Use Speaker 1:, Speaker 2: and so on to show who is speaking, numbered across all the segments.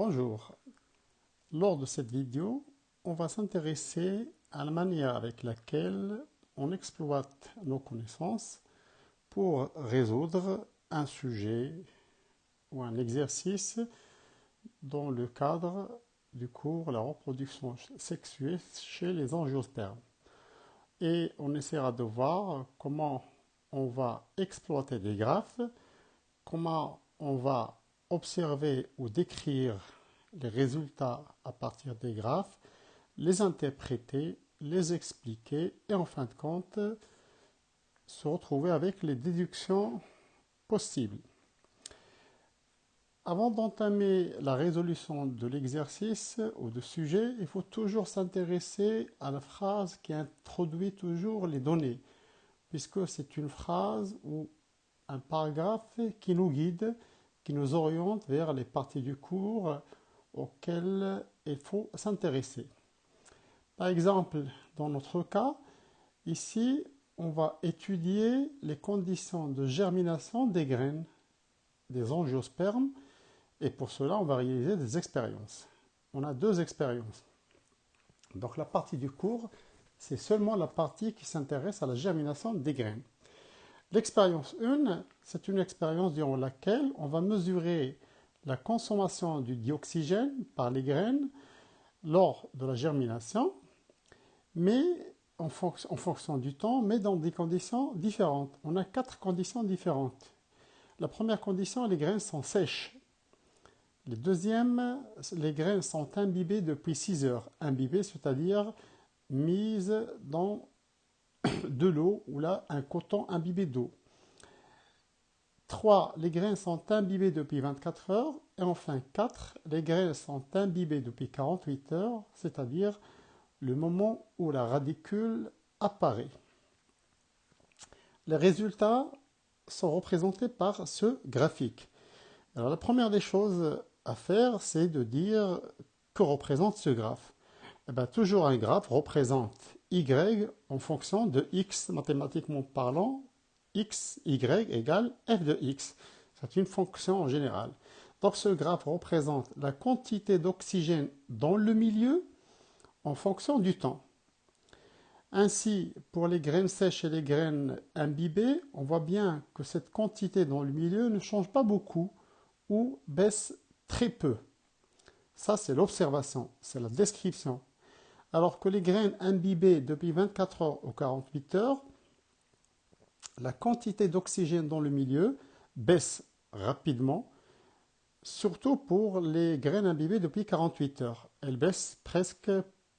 Speaker 1: Bonjour. Lors de cette vidéo, on va s'intéresser à la manière avec laquelle on exploite nos connaissances pour résoudre un sujet ou un exercice dans le cadre du cours La reproduction sexuée chez les angiospermes. Et on essaiera de voir comment on va exploiter des graphes, comment on va observer ou décrire les résultats à partir des graphes, les interpréter, les expliquer et en fin de compte se retrouver avec les déductions possibles. Avant d'entamer la résolution de l'exercice ou du sujet, il faut toujours s'intéresser à la phrase qui introduit toujours les données, puisque c'est une phrase ou un paragraphe qui nous guide, nous oriente vers les parties du cours auxquelles il faut s'intéresser. Par exemple, dans notre cas, ici, on va étudier les conditions de germination des graines des angiospermes et pour cela, on va réaliser des expériences. On a deux expériences. Donc la partie du cours, c'est seulement la partie qui s'intéresse à la germination des graines. L'expérience 1, c'est une expérience durant laquelle on va mesurer la consommation du dioxygène par les graines lors de la germination, mais en, fonction, du temps, mais dans des conditions différentes. On a quatre conditions différentes. La première condition, les graines sont sèches. Le deuxième, les graines sont imbibées depuis 6 heures. Imbibées, c'est-à-dire mises dans de l'eau ou là un coton imbibé d'eau. 3. Les graines sont imbibées depuis 24 heures. Et enfin 4. Les graines sont imbibées depuis 48 heures, c'est-à-dire le moment où la radicule apparaît. Les résultats sont représentés par ce graphique. Alors la première des choses à faire, c'est de dire que représente ce graphe. Eh bien, toujours un graphe représente y en fonction de x mathématiquement parlant, x, y égale f de x. C'est une fonction en général. Donc ce graphe représente la quantité d'oxygène dans le milieu en fonction du temps. Ainsi, pour les graines sèches et les graines imbibées, on voit bien que cette quantité dans le milieu ne change pas beaucoup ou baisse très peu. Ça, c'est l'observation, c'est la description. Alors que les graines imbibées depuis 24 heures ou 48 heures, la quantité d'oxygène dans le milieu baisse rapidement, surtout pour les graines imbibées depuis 48 heures. Elle baisse presque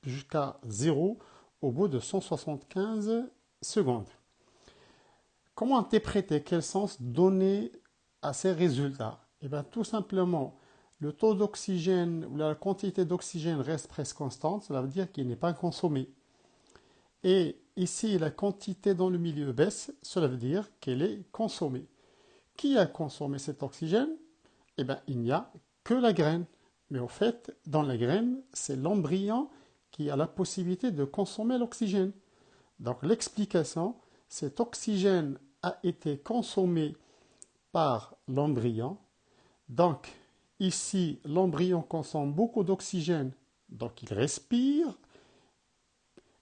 Speaker 1: jusqu'à zéro au bout de 175 secondes. Comment interpréter? Quel sens donner à ces résultats? Eh bien, tout simplement, le taux d'oxygène ou la quantité d'oxygène reste presque constante, cela veut dire qu'il n'est pas consommé. Et ici, la quantité dans le milieu baisse, cela veut dire qu'elle est consommée. Qui a consommé cet oxygène? Eh bien, il n'y a que la graine. Mais au fait, dans la graine, c'est l'embryon qui a la possibilité de consommer l'oxygène. Donc l'explication, cet oxygène a été consommé par l'embryon. Donc Ici, l'embryon consomme beaucoup d'oxygène, donc il respire.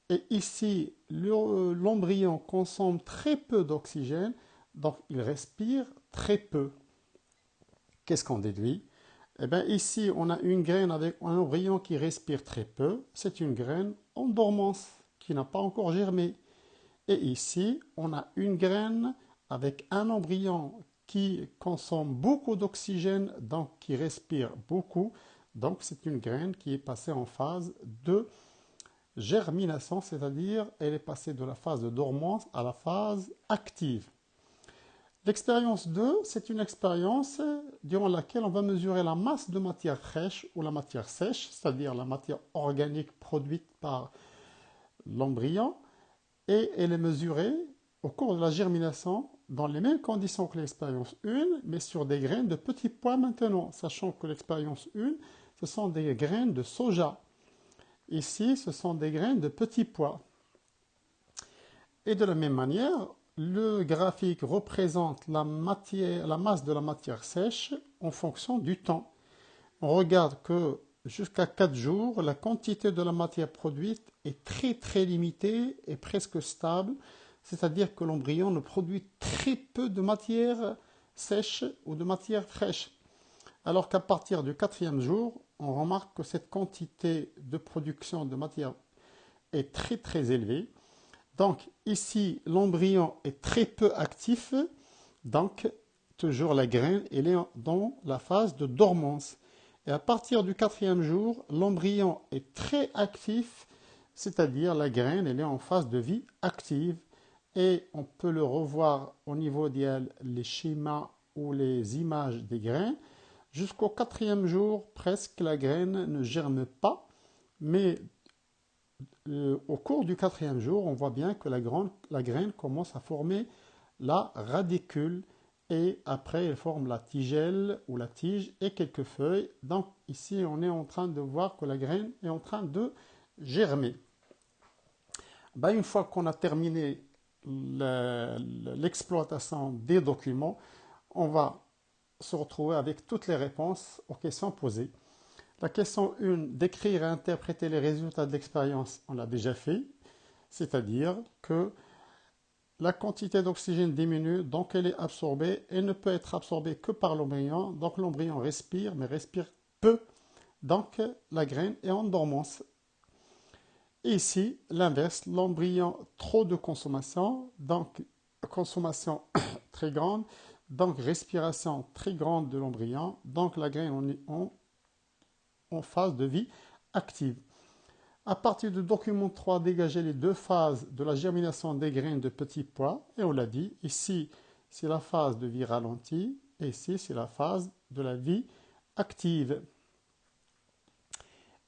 Speaker 1: Et ici, l'embryon consomme très peu d'oxygène, donc il respire très peu. Qu'est-ce qu'on déduit? Eh bien, ici, on a une graine avec un embryon qui respire très peu. C'est une graine en dormance, qui n'a pas encore germé. Et ici, on a une graine avec un embryon qui consomme beaucoup d'oxygène, donc qui respire beaucoup. Donc c'est une graine qui est passée en phase de germination, c'est-à-dire elle est passée de la phase de dormance à la phase active. L'expérience 2, c'est une expérience durant laquelle on va mesurer la masse de matière fraîche ou la matière sèche, c'est-à-dire la matière organique produite par l'embryon, et elle est mesurée au cours de la germination dans les mêmes conditions que l'expérience 1, mais sur des graines de petits pois maintenant, sachant que l'expérience 1, ce sont des graines de soja. Ici, ce sont des graines de petits pois. Et de la même manière, le graphique représente la, masse de la matière sèche en fonction du temps. on regarde que jusqu'à 4 jours, la quantité de la matière produite est très très limitée et presque stable, c'est-à-dire que l'embryon ne produit très peu de matière sèche ou de matière fraîche. Alors qu'à partir du quatrième jour, on remarque que cette quantité de production de matière est très très élevée. Donc ici, l'embryon est très peu actif, donc toujours la graine elle est dans la phase de dormance. Et à partir du quatrième jour, l'embryon est très actif, c'est-à-dire la graine elle est en phase de vie active. Et on peut le revoir au niveau des les schémas ou les images des graines. Jusqu'au quatrième jour, presque la graine ne germe pas, mais euh, au cours du quatrième jour, on voit bien que la, la graine commence à former la radicule et après elle forme la tigelle ou la tige et quelques feuilles. Donc ici on est en train de voir que la graine est en train de germer. Ben, une fois qu'on a terminé l'exploitation des documents, on va se retrouver avec toutes les réponses aux questions posées. La question 1, décrire et interpréter les résultats de l'expérience, on l'a déjà fait, c'est-à-dire que la quantité d'oxygène diminue, donc elle est absorbée et ne peut être absorbée que par l'embryon. Donc l'embryon respire, mais respire peu. Donc la graine est en dormance. Ici, l'inverse, l'embryon trop de consommation, donc consommation très grande, donc respiration très grande de l'embryon, donc la graine en phase de vie active. À partir du document 3, dégager les deux phases de la germination des graines de petits pois. Et on l'a dit, ici, c'est la phase de vie ralentie, et ici, c'est la phase de la vie active.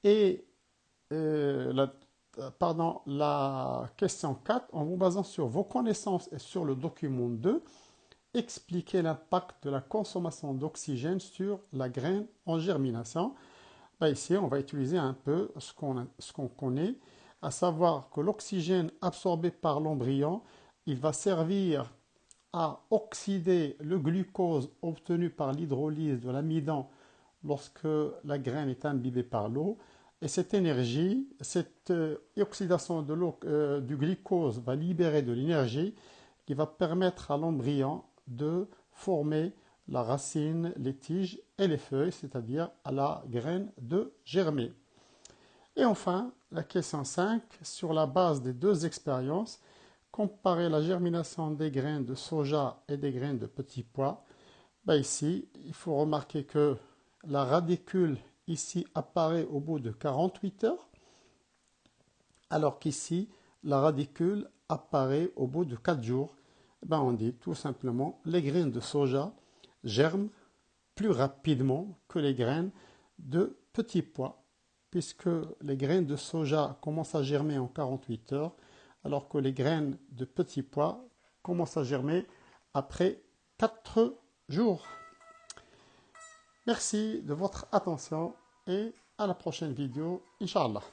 Speaker 1: Et euh, la, pardon, la question 4, en vous basant sur vos connaissances et sur le document 2, expliquez l'impact de la consommation d'oxygène sur la graine en germination. Bah, ici, on va utiliser un peu ce qu'on connaît, à savoir que l'oxygène absorbé par l'embryon, il va servir à oxyder le glucose obtenu par l'hydrolyse de l'amidon lorsque la graine est imbibée par l'eau. Et cette énergie, cette euh, oxydation euh, du glucose va libérer de l'énergie qui va permettre à l'embryon de former la racine, les tiges et les feuilles, c'est-à-dire à la graine de germer. Et enfin, la question 5, sur la base des deux expériences, comparer la germination des graines de soja et des graines de petits pois. Ben ici, il faut remarquer que la radicule ici apparaît au bout de 48 heures, alors qu'ici, la radicule apparaît au bout de 4 jours. Ben on dit tout simplement les graines de soja germent plus rapidement que les graines de petits pois, puisque les graines de soja commencent à germer en 48 heures, alors que les graines de petits pois commencent à germer après 4 jours. Merci de votre attention et à la prochaine vidéo, Inch'Allah.